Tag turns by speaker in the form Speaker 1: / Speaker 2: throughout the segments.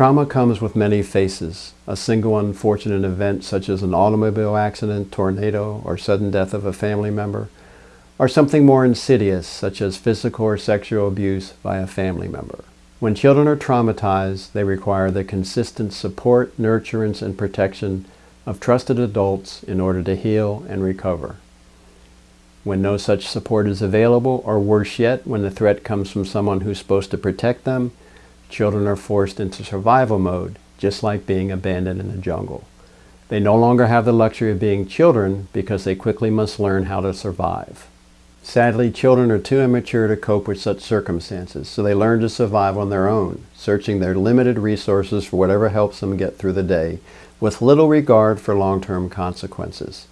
Speaker 1: Trauma comes with many faces. A single unfortunate event such as an automobile accident, tornado, or sudden death of a family member, or something more insidious such as physical or sexual abuse by a family member. When children are traumatized, they require the consistent support, nurturance, and protection of trusted adults in order to heal and recover. When no such support is available, or worse yet, when the threat comes from someone who's supposed to protect them, children are forced into survival mode, just like being abandoned in the jungle. They no longer have the luxury of being children because they quickly must learn how to survive. Sadly, children are too immature to cope with such circumstances, so they learn to survive on their own, searching their limited resources for whatever helps them get through the day, with little regard for long-term consequences.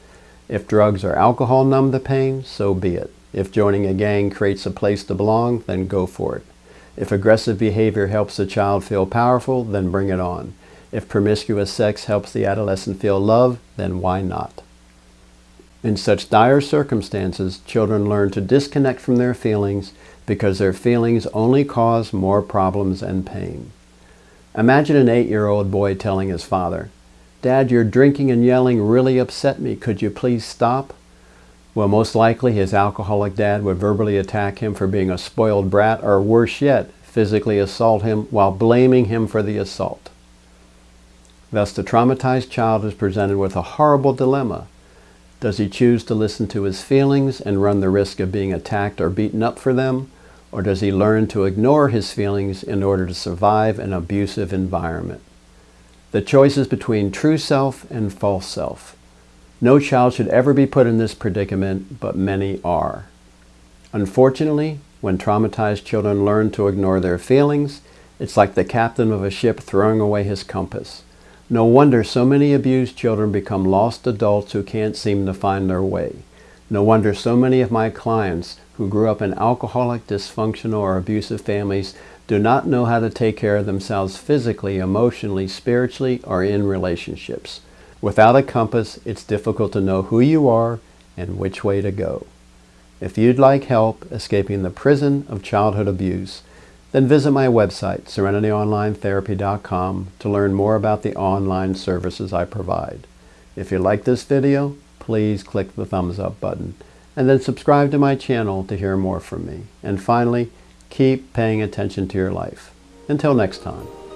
Speaker 1: If drugs or alcohol numb the pain, so be it. If joining a gang creates a place to belong, then go for it. If aggressive behavior helps the child feel powerful, then bring it on. If promiscuous sex helps the adolescent feel love, then why not? In such dire circumstances, children learn to disconnect from their feelings because their feelings only cause more problems and pain. Imagine an eight-year-old boy telling his father, Dad, your drinking and yelling really upset me. Could you please stop? Well, most likely his alcoholic dad would verbally attack him for being a spoiled brat or worse yet, physically assault him while blaming him for the assault. Thus, the traumatized child is presented with a horrible dilemma. Does he choose to listen to his feelings and run the risk of being attacked or beaten up for them? Or does he learn to ignore his feelings in order to survive an abusive environment? The choice is between true self and false self. No child should ever be put in this predicament, but many are. Unfortunately, when traumatized children learn to ignore their feelings, it's like the captain of a ship throwing away his compass. No wonder so many abused children become lost adults who can't seem to find their way. No wonder so many of my clients who grew up in alcoholic, dysfunctional, or abusive families do not know how to take care of themselves physically, emotionally, spiritually, or in relationships. Without a compass, it's difficult to know who you are and which way to go. If you'd like help escaping the prison of childhood abuse, then visit my website, SerenityOnlineTherapy.com, to learn more about the online services I provide. If you like this video, please click the thumbs up button, and then subscribe to my channel to hear more from me. And finally, keep paying attention to your life. Until next time.